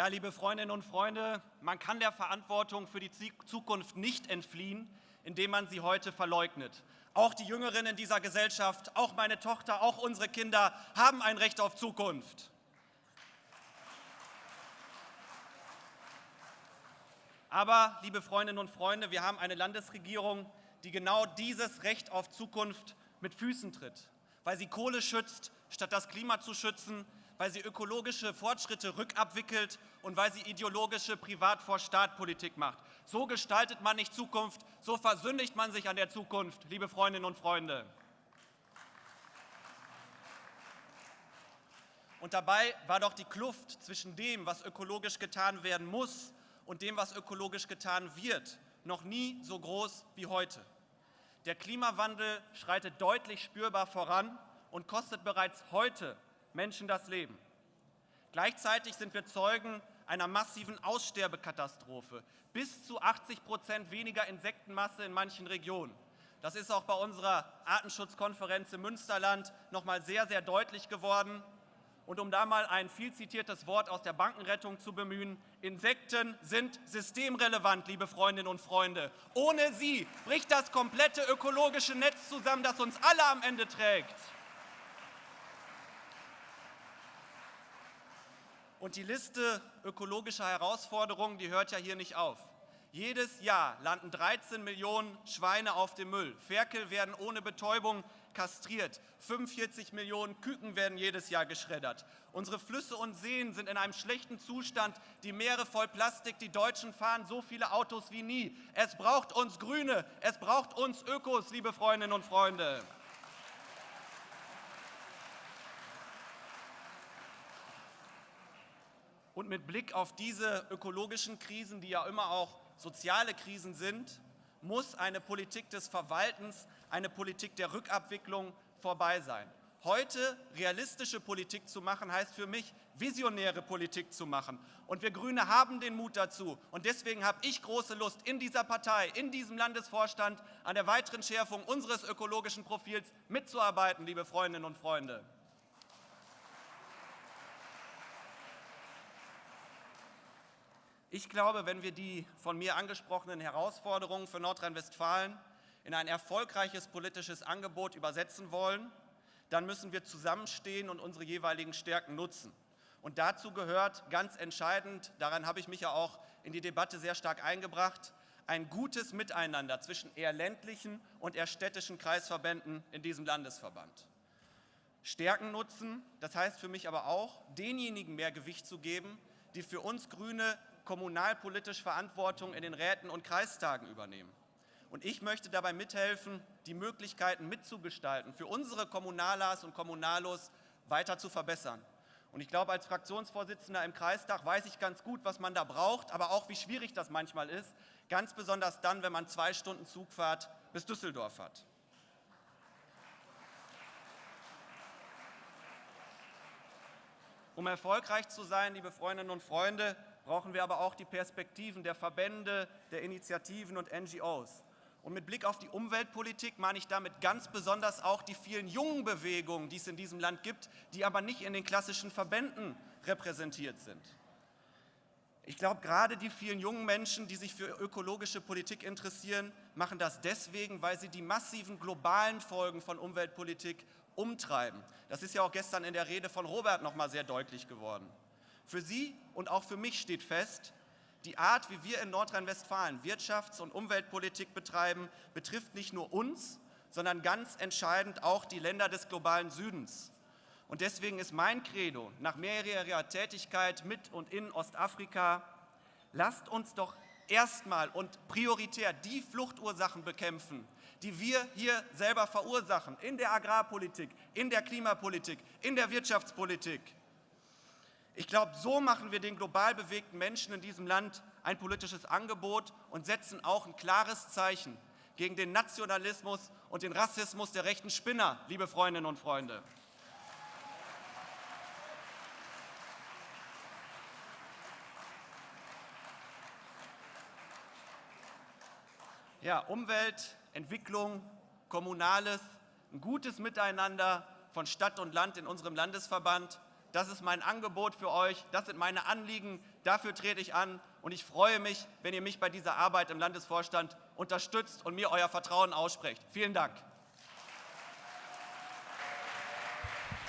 Ja, liebe Freundinnen und Freunde, man kann der Verantwortung für die Zukunft nicht entfliehen, indem man sie heute verleugnet. Auch die Jüngeren in dieser Gesellschaft, auch meine Tochter, auch unsere Kinder haben ein Recht auf Zukunft. Aber, liebe Freundinnen und Freunde, wir haben eine Landesregierung, die genau dieses Recht auf Zukunft mit Füßen tritt, weil sie Kohle schützt, statt das Klima zu schützen, weil sie ökologische Fortschritte rückabwickelt und weil sie ideologische Privat-vor-Staat-Politik macht. So gestaltet man nicht Zukunft, so versündigt man sich an der Zukunft, liebe Freundinnen und Freunde. Und dabei war doch die Kluft zwischen dem, was ökologisch getan werden muss und dem, was ökologisch getan wird, noch nie so groß wie heute. Der Klimawandel schreitet deutlich spürbar voran und kostet bereits heute Menschen das Leben. Gleichzeitig sind wir Zeugen einer massiven Aussterbekatastrophe. Bis zu 80 Prozent weniger Insektenmasse in manchen Regionen. Das ist auch bei unserer Artenschutzkonferenz im Münsterland noch mal sehr, sehr deutlich geworden. Und um da mal ein viel zitiertes Wort aus der Bankenrettung zu bemühen, Insekten sind systemrelevant, liebe Freundinnen und Freunde. Ohne sie bricht das komplette ökologische Netz zusammen, das uns alle am Ende trägt. Und die Liste ökologischer Herausforderungen, die hört ja hier nicht auf. Jedes Jahr landen 13 Millionen Schweine auf dem Müll. Ferkel werden ohne Betäubung kastriert. 45 Millionen Küken werden jedes Jahr geschreddert. Unsere Flüsse und Seen sind in einem schlechten Zustand. Die Meere voll Plastik. Die Deutschen fahren so viele Autos wie nie. Es braucht uns Grüne. Es braucht uns Ökos, liebe Freundinnen und Freunde. Und mit Blick auf diese ökologischen Krisen, die ja immer auch soziale Krisen sind, muss eine Politik des Verwaltens, eine Politik der Rückabwicklung vorbei sein. Heute realistische Politik zu machen, heißt für mich, visionäre Politik zu machen. Und wir Grüne haben den Mut dazu. Und deswegen habe ich große Lust, in dieser Partei, in diesem Landesvorstand an der weiteren Schärfung unseres ökologischen Profils mitzuarbeiten, liebe Freundinnen und Freunde. Ich glaube, wenn wir die von mir angesprochenen Herausforderungen für Nordrhein-Westfalen in ein erfolgreiches politisches Angebot übersetzen wollen, dann müssen wir zusammenstehen und unsere jeweiligen Stärken nutzen. Und dazu gehört ganz entscheidend, daran habe ich mich ja auch in die Debatte sehr stark eingebracht, ein gutes Miteinander zwischen eher ländlichen und eher städtischen Kreisverbänden in diesem Landesverband. Stärken nutzen, das heißt für mich aber auch, denjenigen mehr Gewicht zu geben, die für uns Grüne kommunalpolitisch Verantwortung in den Räten und Kreistagen übernehmen. Und ich möchte dabei mithelfen, die Möglichkeiten mitzugestalten, für unsere Kommunalas und Kommunalos weiter zu verbessern. Und ich glaube, als Fraktionsvorsitzender im Kreistag weiß ich ganz gut, was man da braucht, aber auch, wie schwierig das manchmal ist, ganz besonders dann, wenn man zwei Stunden Zugfahrt bis Düsseldorf hat. Um erfolgreich zu sein, liebe Freundinnen und Freunde, brauchen wir aber auch die Perspektiven der Verbände, der Initiativen und NGOs. Und mit Blick auf die Umweltpolitik meine ich damit ganz besonders auch die vielen jungen Bewegungen, die es in diesem Land gibt, die aber nicht in den klassischen Verbänden repräsentiert sind. Ich glaube, gerade die vielen jungen Menschen, die sich für ökologische Politik interessieren, machen das deswegen, weil sie die massiven globalen Folgen von Umweltpolitik umtreiben. Das ist ja auch gestern in der Rede von Robert noch mal sehr deutlich geworden. Für Sie und auch für mich steht fest, die Art, wie wir in Nordrhein-Westfalen Wirtschafts- und Umweltpolitik betreiben, betrifft nicht nur uns, sondern ganz entscheidend auch die Länder des globalen Südens. Und deswegen ist mein Credo nach mehrjähriger Tätigkeit mit und in Ostafrika, lasst uns doch erstmal und prioritär die Fluchtursachen bekämpfen, die wir hier selber verursachen, in der Agrarpolitik, in der Klimapolitik, in der Wirtschaftspolitik. Ich glaube, so machen wir den global bewegten Menschen in diesem Land ein politisches Angebot und setzen auch ein klares Zeichen gegen den Nationalismus und den Rassismus der rechten Spinner, liebe Freundinnen und Freunde. Ja, Umwelt, Entwicklung, Kommunales, ein gutes Miteinander von Stadt und Land in unserem Landesverband Das ist mein Angebot für euch. Das sind meine Anliegen. Dafür trete ich an. Und ich freue mich, wenn ihr mich bei dieser Arbeit im Landesvorstand unterstützt und mir euer Vertrauen aussprecht. Vielen Dank.